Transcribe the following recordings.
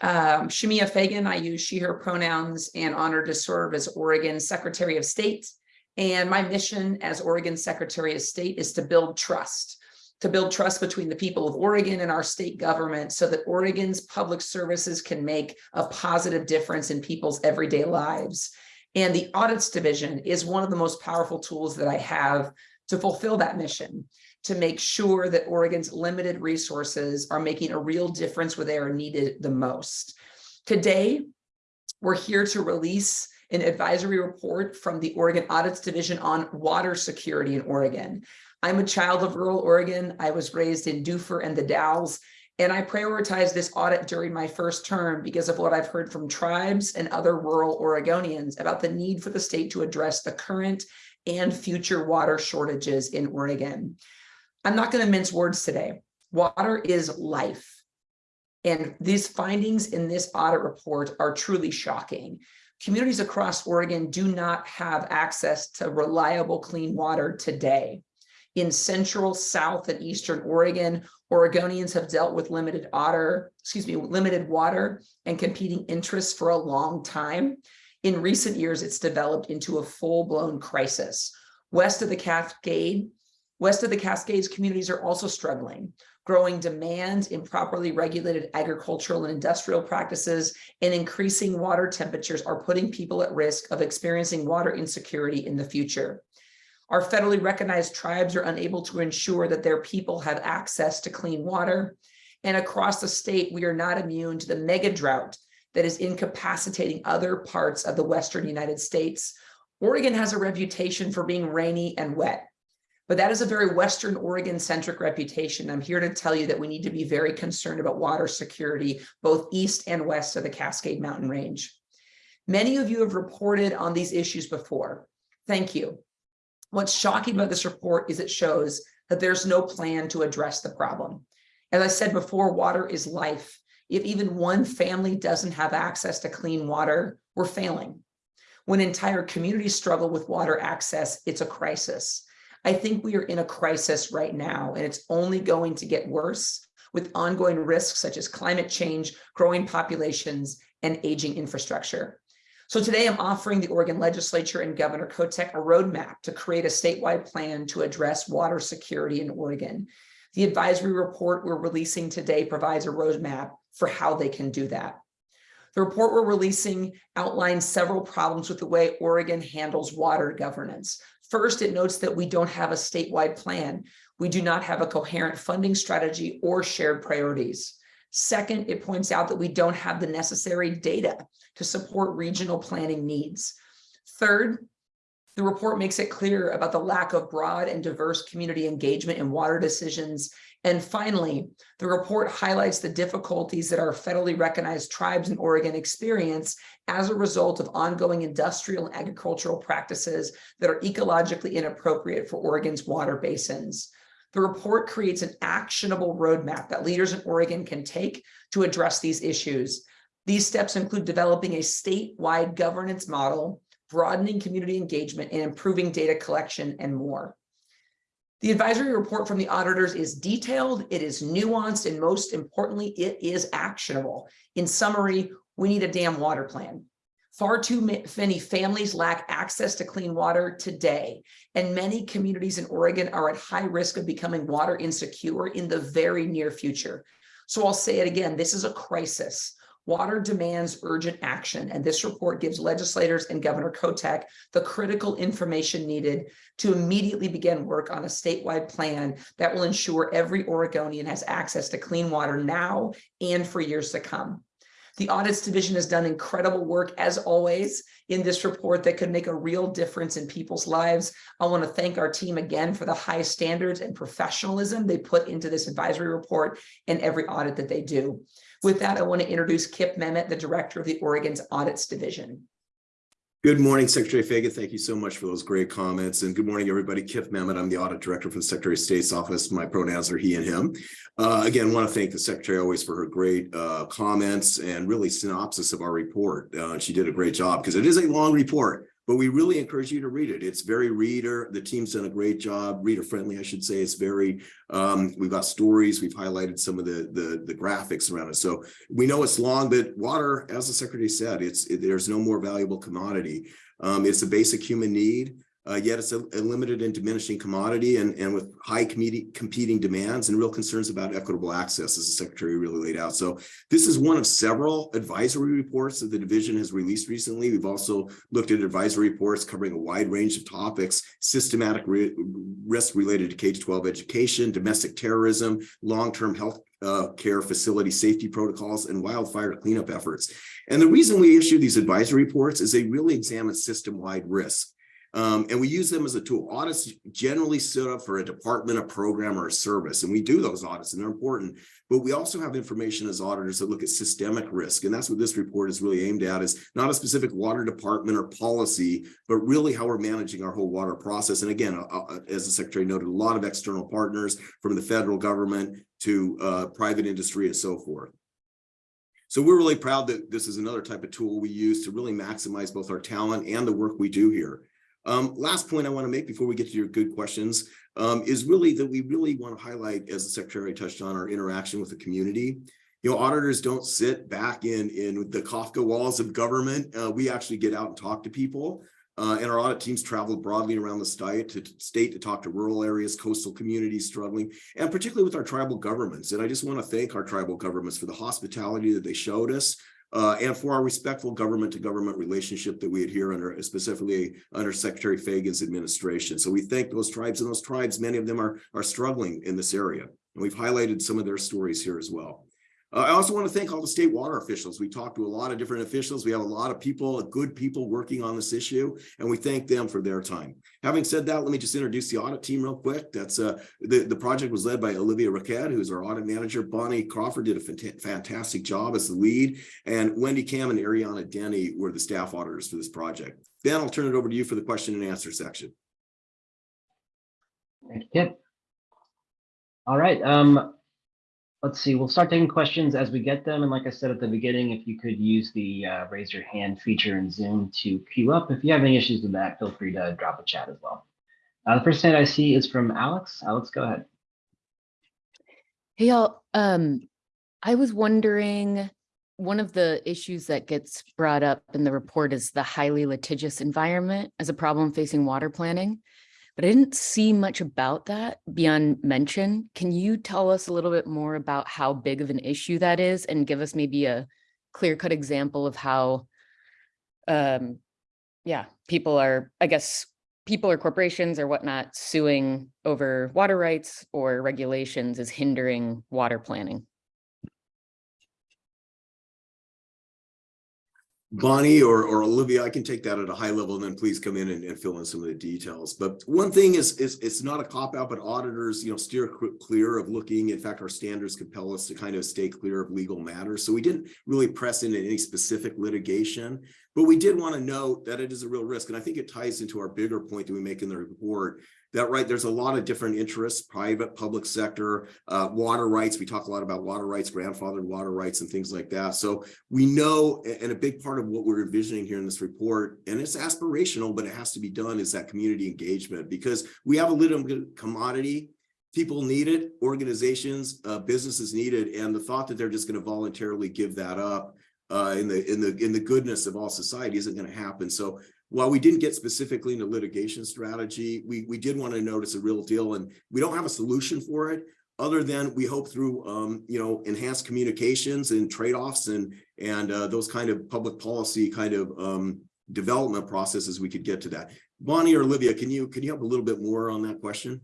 Um, Shemia Fagan, I use she, her pronouns and honored to serve as Oregon Secretary of State. And my mission as Oregon Secretary of State is to build trust, to build trust between the people of Oregon and our state government so that Oregon's public services can make a positive difference in people's everyday lives. And the audits division is one of the most powerful tools that I have to fulfill that mission to make sure that Oregon's limited resources are making a real difference where they are needed the most. Today, we're here to release an advisory report from the Oregon Audits Division on water security in Oregon. I'm a child of rural Oregon. I was raised in Dufur and the Dalles, and I prioritized this audit during my first term because of what I've heard from tribes and other rural Oregonians about the need for the state to address the current and future water shortages in Oregon. I'm not going to mince words today. Water is life. And these findings in this audit report are truly shocking. Communities across Oregon do not have access to reliable clean water today. In central, south, and eastern Oregon, Oregonians have dealt with limited water, excuse me, limited water and competing interests for a long time. In recent years, it's developed into a full-blown crisis. West of the Cascade, West of the Cascades, communities are also struggling. Growing demand, improperly regulated agricultural and industrial practices, and increasing water temperatures are putting people at risk of experiencing water insecurity in the future. Our federally recognized tribes are unable to ensure that their people have access to clean water. And across the state, we are not immune to the mega drought that is incapacitating other parts of the Western United States. Oregon has a reputation for being rainy and wet. But that is a very Western Oregon centric reputation. I'm here to tell you that we need to be very concerned about water security, both east and west of the Cascade Mountain Range. Many of you have reported on these issues before. Thank you. What's shocking about this report is it shows that there's no plan to address the problem. As I said before, water is life. If even one family doesn't have access to clean water, we're failing. When entire communities struggle with water access, it's a crisis. I think we are in a crisis right now, and it's only going to get worse with ongoing risks such as climate change, growing populations, and aging infrastructure. So today I'm offering the Oregon legislature and Governor Kotek a roadmap to create a statewide plan to address water security in Oregon. The advisory report we're releasing today provides a roadmap for how they can do that. The report we're releasing outlines several problems with the way Oregon handles water governance. First, it notes that we don't have a statewide plan. We do not have a coherent funding strategy or shared priorities. Second, it points out that we don't have the necessary data to support regional planning needs. Third, the report makes it clear about the lack of broad and diverse community engagement in water decisions. And finally, the report highlights the difficulties that our federally recognized tribes in Oregon experience as a result of ongoing industrial and agricultural practices that are ecologically inappropriate for Oregon's water basins. The report creates an actionable roadmap that leaders in Oregon can take to address these issues. These steps include developing a statewide governance model broadening community engagement and improving data collection and more. The advisory report from the auditors is detailed, it is nuanced, and most importantly, it is actionable. In summary, we need a damn water plan. Far too many families lack access to clean water today, and many communities in Oregon are at high risk of becoming water insecure in the very near future. So I'll say it again, this is a crisis. Water demands urgent action, and this report gives legislators and Governor Kotek the critical information needed to immediately begin work on a statewide plan that will ensure every Oregonian has access to clean water now and for years to come. The Audits Division has done incredible work, as always, in this report that could make a real difference in people's lives. I want to thank our team again for the high standards and professionalism they put into this advisory report and every audit that they do. With that, I want to introduce Kip Memmott, the director of the Oregon's Audits Division. Good morning, Secretary Fagan. Thank you so much for those great comments. And good morning, everybody. Kip Memmott. I'm the audit director for the Secretary of State's office. My pronouns are he and him. Uh, again, want to thank the Secretary always for her great uh, comments and really synopsis of our report. Uh, she did a great job because it is a long report. But we really encourage you to read it. It's very reader, the team's done a great job, reader friendly, I should say. It's very, um, we've got stories, we've highlighted some of the, the, the graphics around it. So we know it's long, but water, as the secretary said, it's, it- there's no more valuable commodity. Um, it's a basic human need. Uh, yet it's a, a limited and diminishing commodity and, and with high competing, demands and real concerns about equitable access as the secretary really laid out. So this is one of several advisory reports that the division has released recently. We've also looked at advisory reports covering a wide range of topics, systematic ri- risk related to K-12 education, domestic terrorism, long-term health uh, care facility safety protocols, and wildfire cleanup efforts. And the reason we issue these advisory reports is they really examine system-wide risk. Um, and we use them as a tool. Audits generally set up for a department, a program, or a service, and we do those audits, and they're important. But we also have information as auditors that look at systemic risk, and that's what this report is really aimed at, is not a specific water department or policy, but really how we're managing our whole water process. And again, uh, uh, as the secretary noted, a lot of external partners from the federal government to uh, private industry and so forth. So we're really proud that this is another type of tool we use to really maximize both our talent and the work we do here. Um, last point I want to make before we get to your good questions um, is really that we really want to highlight, as the secretary touched on, our interaction with the community. You know, auditors don't sit back in, in the Kafka walls of government. Uh, we actually get out and talk to people. Uh, and our audit teams travel broadly around the state to, state to talk to rural areas, coastal communities struggling, and particularly with our tribal governments. And I just want to thank our tribal governments for the hospitality that they showed us, uh, and for our respectful government to government relationship that we adhere under, specifically under Secretary Fagan's administration. So we thank those tribes and those tribes, many of them are, are struggling in this area. And we've highlighted some of their stories here as well. Uh, I also want to thank all the state water officials. We talked to a lot of different officials. We have a lot of people, good people working on this issue, and we thank them for their time. Having said that, let me just introduce the audit team real quick. That's uh, the, the project was led by Olivia Raquette, who's our audit manager. Bonnie Crawford did a fanta- fantastic job as the lead, and Wendy Cam and Ariana Denny were the staff auditors for this project. Dan, I'll turn it over to you for the question and answer section. Thank you, Kip. All right, um, let's see, we'll start taking questions as we get them. And like I said at the beginning, if you could use the uh, raise your hand feature in Zoom to queue up. If you have any issues with that, feel free to drop a chat as well. Uh, the first hand I see is from Alex. Alex, go ahead. Hey, y'all. Um, I was wondering, one of the issues that gets brought up in the report is the highly litigious environment as a problem facing water planning. But I didn't see much about that beyond mention. Can you tell us a little bit more about how big of an issue that is and give us maybe a clear cut example of how um, yeah, people are, I guess, people or corporations or whatnot suing over water rights or regulations is hindering water planning. Bonnie or, or Olivia, I can take that at a high level and then please come in and, and fill in some of the details. But one thing is, is it's not a cop out, but auditors, you know, steer clear of looking. In fact, our standards compel us to kind of stay clear of legal matters. So we didn't really press into any specific litigation, but we did want to note that it is a real risk. And I think it ties into our bigger point that we make in the report that right there's a lot of different interests private public sector uh, water rights we talk a lot about water rights grandfathered water rights and things like that so we know and a big part of what we're envisioning here in this report and it's aspirational but it has to be done is that community engagement because we have a little commodity people need it organizations uh, businesses need it and the thought that they're just going to voluntarily give that up uh, in the in the in the goodness of all society isn't going to happen so while we didn't get specifically into litigation strategy, we, we did want to notice a real deal and we don't have a solution for it other than we hope through, um, you know, enhanced communications and trade-offs and, and uh, those kind of public policy kind of um, development processes, we could get to that. Bonnie or Olivia, can you, can you help a little bit more on that question?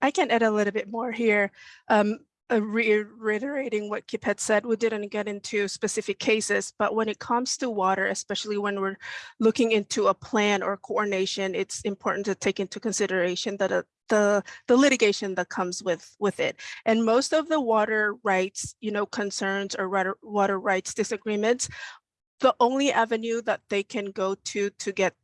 I can add a little bit more here. Um, uh, reiterating what Kip had said, we didn't get into specific cases, but when it comes to water, especially when we're looking into a plan or coordination, it's important to take into consideration that uh, the the litigation that comes with with it. And most of the water rights, you know, concerns or water water rights disagreements, the only avenue that they can go to to get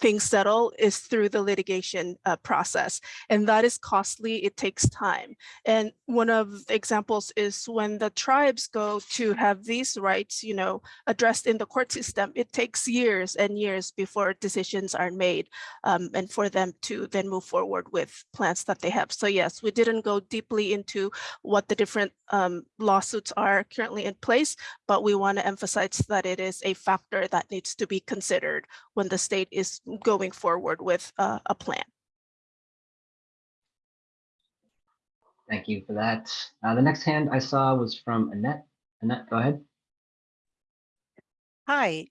things settle is through the litigation uh, process. And that is costly, it takes time. And one of the examples is when the tribes go to have these rights, you know, addressed in the court system, it takes years and years before decisions are made um, and for them to then move forward with plans that they have. So yes, we didn't go deeply into what the different um, lawsuits are currently in place, but we want to emphasize that it is a factor that needs to be considered when the state is going forward with uh, a plan. Thank you for that. Uh, the next hand I saw was from Annette. Annette, go ahead. Hi,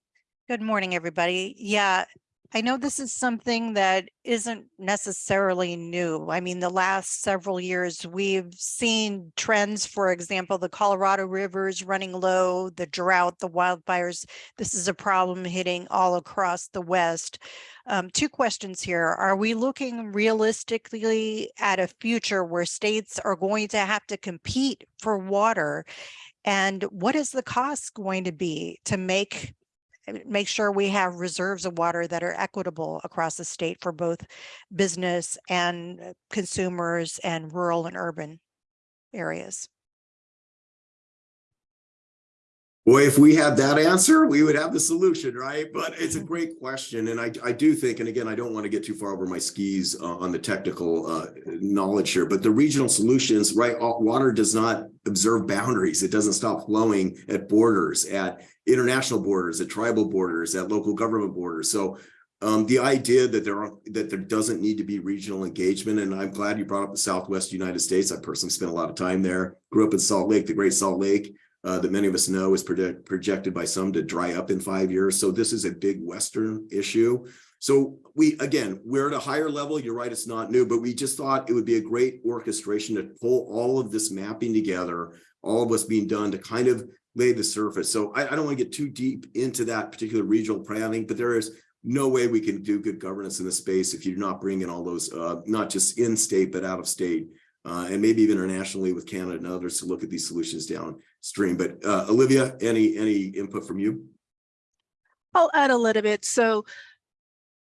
good morning, everybody. Yeah, I know this is something that isn't necessarily new. I mean, the last several years, we've seen trends, for example, the Colorado rivers running low, the drought, the wildfires. This is a problem hitting all across the West. Um, two questions here. Are we looking realistically at a future where states are going to have to compete for water? And what is the cost going to be to make make sure we have reserves of water that are equitable across the state for both business and uh, consumers and rural and urban areas? Boy, if we had that answer, we would have the solution, right? But it's a great question. And I, I do think, and again, I don't want to get too far over my skis uh, on the technical uh, knowledge here, but the regional solutions, right? Water does not observe boundaries. It doesn't stop flowing at borders, at international borders, at tribal borders, at local government borders. So um, the idea that there are, that there doesn't need to be regional engagement, and I'm glad you brought up the Southwest United States. I personally spent a lot of time there, grew up in Salt Lake, the Great Salt Lake uh, that many of us know is predict, projected by some to dry up in five years. So this is a big Western issue. So we, again, we're at a higher level. You're right, it's not new, but we just thought it would be a great orchestration to pull all of this mapping together, all of what's being done to kind of lay the surface. So I, I don't want to get too deep into that particular regional planning, but there is no way we can do good governance in this space if you do not bring in all those, uh, not just in state, but out of state uh, and maybe even internationally with Canada and others to look at these solutions downstream. But uh, Olivia, any any input from you? I'll add a little bit. So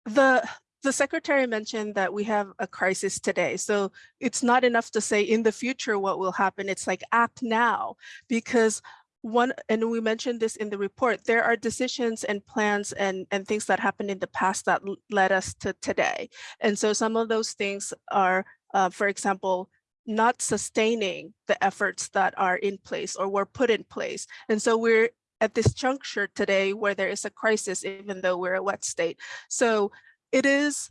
the the secretary mentioned that we have a crisis today. So it's not enough to say in the future what will happen. It's like act now because one, and we mentioned this in the report, there are decisions and plans and, and things that happened in the past that led us to today. And so some of those things are, uh, for example, not sustaining the efforts that are in place or were put in place. And so we're at this juncture today where there is a crisis, even though we're a wet state. So it is,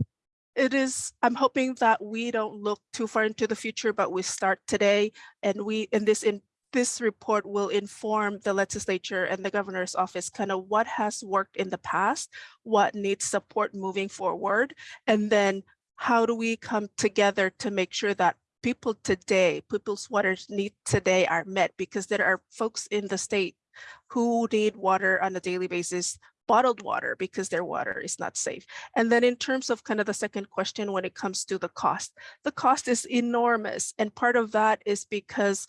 it is, I'm hoping that we don't look too far into the future, but we start today and we, in this, in this report will inform the legislature and the governor's office kind of what has worked in the past, what needs support moving forward, and then how do we come together to make sure that people today, people's water needs today are met because there are folks in the state who need water on a daily basis, bottled water because their water is not safe. And then in terms of kind of the second question when it comes to the cost, the cost is enormous. And part of that is because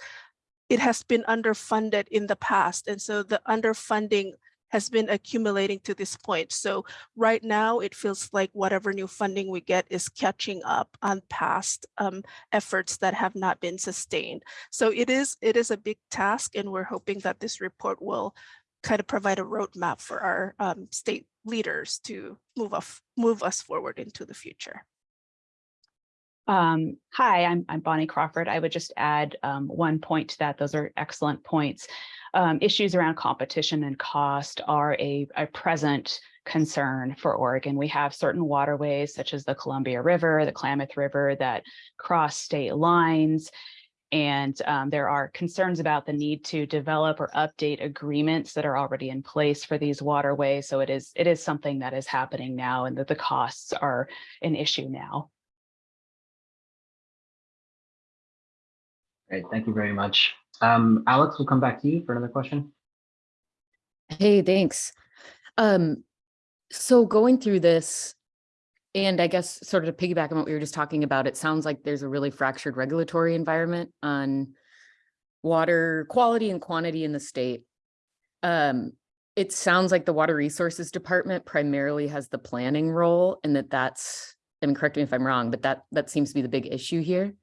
it has been underfunded in the past. And so the underfunding has been accumulating to this point. So right now it feels like whatever new funding we get is catching up on past um, efforts that have not been sustained. So it is it is a big task and we're hoping that this report will kind of provide a roadmap for our um, state leaders to move off, move us forward into the future. Um, hi, I'm, I'm Bonnie Crawford. I would just add um, one point to that. Those are excellent points. Um, issues around competition and cost are a, a present concern for Oregon. We have certain waterways such as the Columbia River, the Klamath River that cross state lines. And um, there are concerns about the need to develop or update agreements that are already in place for these waterways. So it is it is something that is happening now and that the costs are an issue now. Great, thank you very much. Um, Alex, we'll come back to you for another question. Hey, thanks. Um, so going through this, and I guess sort of to piggyback on what we were just talking about, it sounds like there's a really fractured regulatory environment on water quality and quantity in the state. Um, it sounds like the Water Resources Department primarily has the planning role and that that's, I mean, correct me if I'm wrong, but that, that seems to be the big issue here.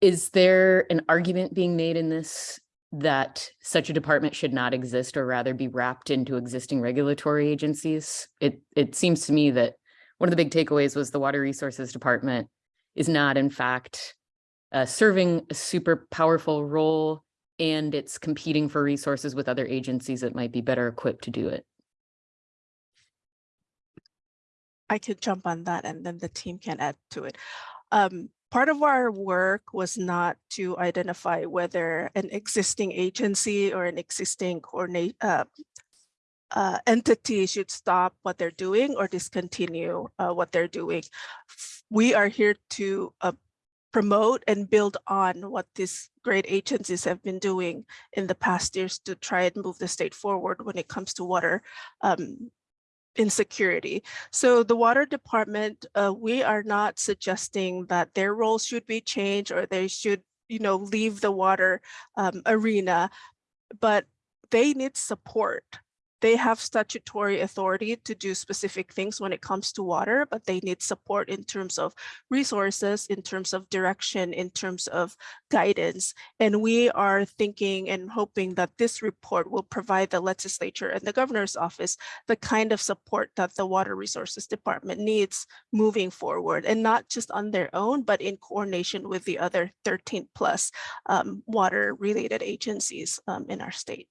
Is there an argument being made in this that such a department should not exist or rather be wrapped into existing regulatory agencies? It, it seems to me that one of the big takeaways was the Water Resources Department is not in fact uh, serving a super powerful role and it's competing for resources with other agencies that might be better equipped to do it. I could jump on that and then the team can add to it. Um, part of our work was not to identify whether an existing agency or an existing coordinate uh, uh, entity should stop what they're doing or discontinue uh, what they're doing. We are here to uh, promote and build on what these great agencies have been doing in the past years to try and move the state forward when it comes to water um, insecurity. So the water department, uh, we are not suggesting that their role should be changed or they should, you know, leave the water um, arena, but they need support. They have statutory authority to do specific things when it comes to water, but they need support in terms of resources, in terms of direction, in terms of guidance. And we are thinking and hoping that this report will provide the legislature and the governor's office the kind of support that the Water Resources Department needs moving forward and not just on their own, but in coordination with the other 13 plus um, water related agencies um, in our state.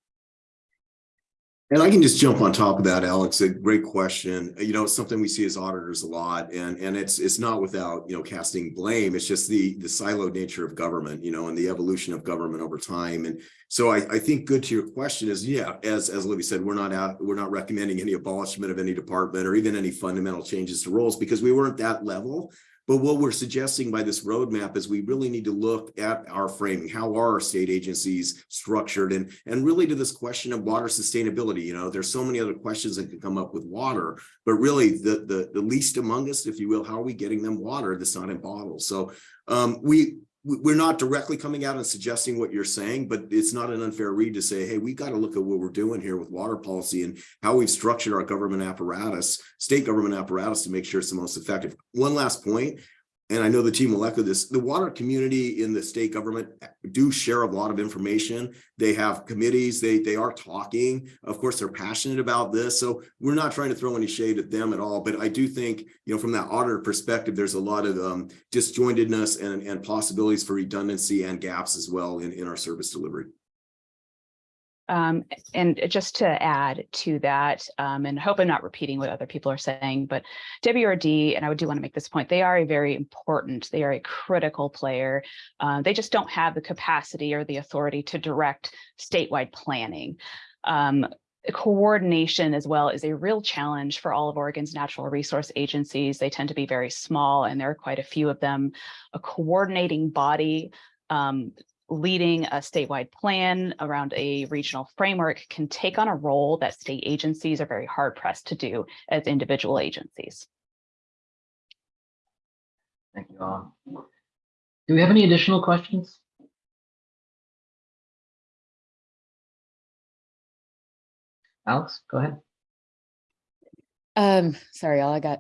And I can just jump on top of that, Alex. A great question. You know, it's something we see as auditors a lot, and and it's it's not without you know casting blame. It's just the the siloed nature of government, you know, and the evolution of government over time. And so I, I think good to your question is yeah, as as Libby said, we're not out, we're not recommending any abolishment of any department or even any fundamental changes to roles because we weren't that level. But what we're suggesting by this roadmap is we really need to look at our framing. How are our state agencies structured? And, and really to this question of water sustainability, you know, there's so many other questions that can come up with water, but really the, the, the least among us, if you will, how are we getting them water that's not in bottles? So um, we, we- we're not directly coming out and suggesting what you're saying, but it's not an unfair read to say, hey, we've got to look at what we're doing here with water policy and how we've structured our government apparatus, state government apparatus to make sure it's the most effective. One last point, and I know the team will echo this, the water community in the state government do share a lot of information. They have committees, they, they are talking. Of course, they're passionate about this. So we're not trying to throw any shade at them at all. But I do think, you know, from that auditor perspective, there's a lot of um, disjointedness and, and possibilities for redundancy and gaps as well in, in our service delivery. Um, and just to add to that, um, and hope I'm not repeating what other people are saying, but WRD, and I would do want to make this point, they are a very important, they are a critical player. Uh, they just don't have the capacity or the authority to direct statewide planning. Um, coordination as well is a real challenge for all of Oregon's natural resource agencies. They tend to be very small and there are quite a few of them. A coordinating body um, leading a statewide plan around a regional framework can take on a role that state agencies are very hard pressed to do as individual agencies. Thank you all. Do we have any additional questions? Alex, go ahead. Um, sorry, all I got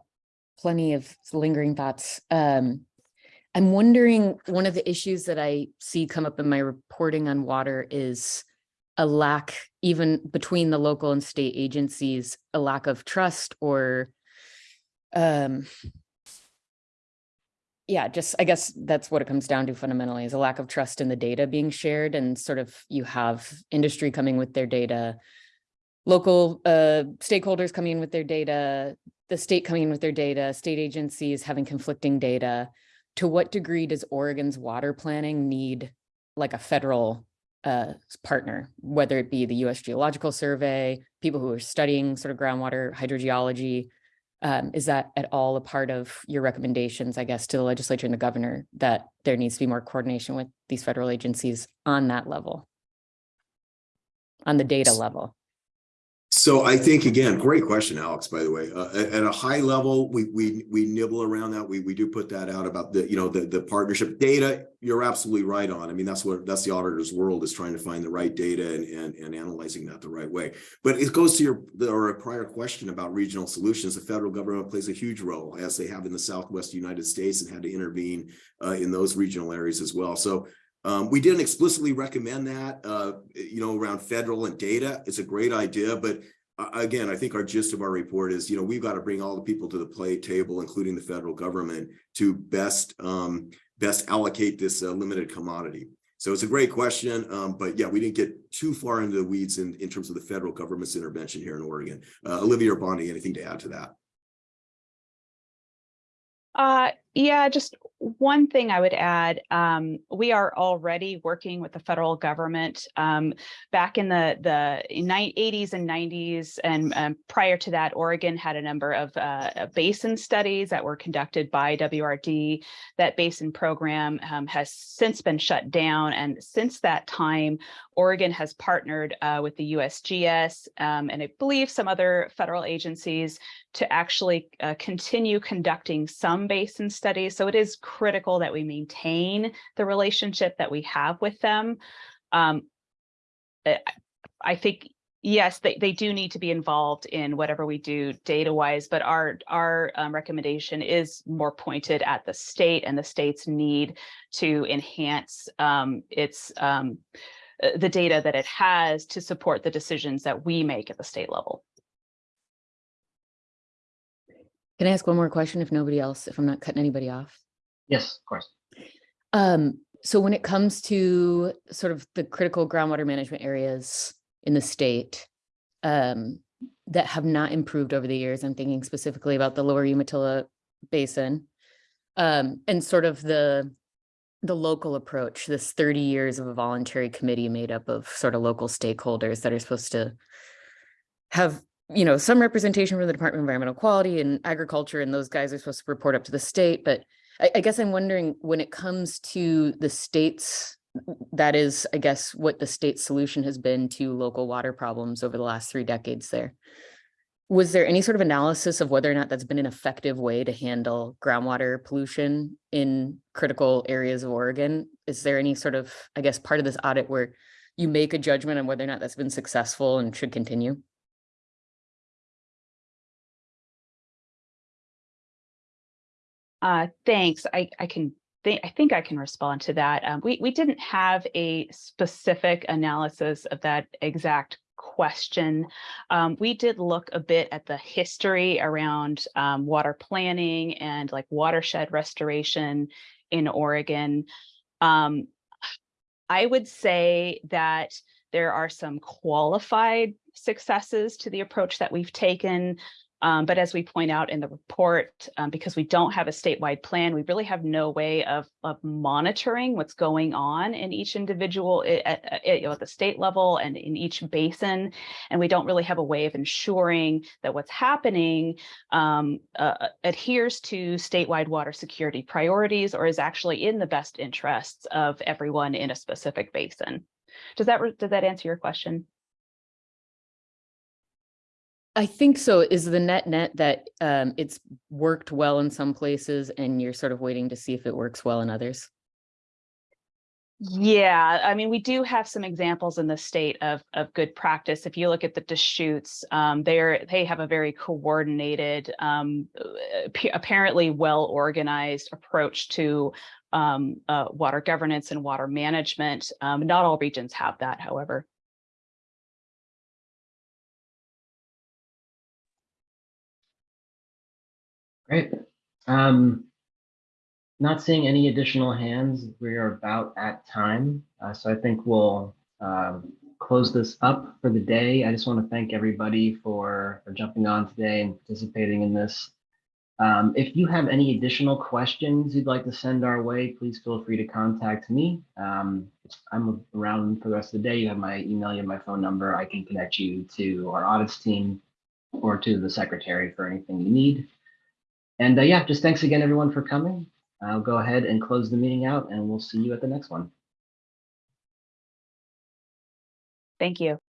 plenty of lingering thoughts. Um, I'm wondering, one of the issues that I see come up in my reporting on water is a lack, even between the local and state agencies, a lack of trust or um, yeah, just I guess that's what it comes down to fundamentally is a lack of trust in the data being shared and sort of you have industry coming with their data, local uh, stakeholders coming in with their data, the state coming in with their data, state agencies having conflicting data. To what degree does Oregon's water planning need like a federal uh, partner, whether it be the US Geological Survey, people who are studying sort of groundwater hydrogeology? Um, is that at all a part of your recommendations, I guess, to the legislature and the governor that there needs to be more coordination with these federal agencies on that level? On the data level? So I think, again, great question, Alex, by the way. Uh, at, a high level, we, we, we nibble around that. We, we do put that out about the, you know, the, the partnership data. You're absolutely right on. I mean, that's what, that's the auditor's world is trying to find the right data and, and, and analyzing that the right way. But it goes to your, or a prior question about regional solutions. The federal government plays a huge role as they have in the Southwest United States and had to intervene uh, in those regional areas as well. So um, we didn't explicitly recommend that, uh, you know, around federal and data. It's a great idea, but uh, again, I think our gist of our report is, you know, we've got to bring all the people to the play table, including the federal government, to best um, best allocate this uh, limited commodity. So it's a great question, um, but yeah, we didn't get too far into the weeds in, in terms of the federal government's intervention here in Oregon. Uh, Olivia or Bonnie, anything to add to that? Uh, yeah, just one thing I would add, um, we are already working with the federal government. Um, back in the, the 80s and 90s and um, prior to that, Oregon had a number of uh, basin studies that were conducted by WRD. That basin program um, has since been shut down. And since that time, Oregon has partnered uh, with the USGS um, and I believe some other federal agencies to actually uh, continue conducting some basin studies. So it is critical that we maintain the relationship that we have with them. Um, I- I think, yes, they, they do need to be involved in whatever we do data wise, but our, our um, recommendation is more pointed at the state and the state's need to enhance um, its um, uh, the data that it has to support the decisions that we make at the state level. Can I ask one more question if nobody else, if I'm not cutting anybody off? Yes, of course. Um, so when it comes to sort of the critical groundwater management areas in the state um, that have not improved over the years, I'm thinking specifically about the lower Umatilla Basin um, and sort of the the local approach, this 30 years of a voluntary committee made up of sort of local stakeholders that are supposed to have you know, some representation from the Department of Environmental Quality and Agriculture, and those guys are supposed to report up to the state. But I, I guess I'm wondering when it comes to the states, that is, I guess, what the state solution has been to local water problems over the last three decades there. Was there any sort of analysis of whether or not that's been an effective way to handle groundwater pollution in critical areas of Oregon? Is there any sort of, I guess, part of this audit where you make a judgment on whether or not that's been successful and should continue? Uh, thanks. I, I can think, I think I can respond to that. Um, we, we didn't have a specific analysis of that exact question. Um, we did look a bit at the history around um, water planning and like watershed restoration in Oregon. Um, I would say that there are some qualified successes to the approach that we've taken. Um, but as we point out in the report, um, because we don't have a statewide plan, we really have no way of, of monitoring what's going on in each individual at, at, at, at the state level and in each basin. And we don't really have a way of ensuring that what's happening um, uh, adheres to statewide water security priorities or is actually in the best interests of everyone in a specific basin. Does that, does that answer your question? I think so. Is the net net that um, it's worked well in some places and you're sort of waiting to see if it works well in others? Yeah, I mean, we do have some examples in the state of of good practice. If you look at the Deschutes, um, they're they have a very coordinated, um, apparently well organized approach to um, uh, water governance and water management. Um, not all regions have that, however. Great. Um, not seeing any additional hands. We are about at time. Uh, so I think we'll um, close this up for the day. I just want to thank everybody for, for jumping on today and participating in this. Um, if you have any additional questions you'd like to send our way, please feel free to contact me. Um, I'm around for the rest of the day. You have my email, you have my phone number. I can connect you to our audits team or to the secretary for anything you need. And uh, yeah, just thanks again, everyone, for coming. I'll go ahead and close the meeting out and we'll see you at the next one. Thank you.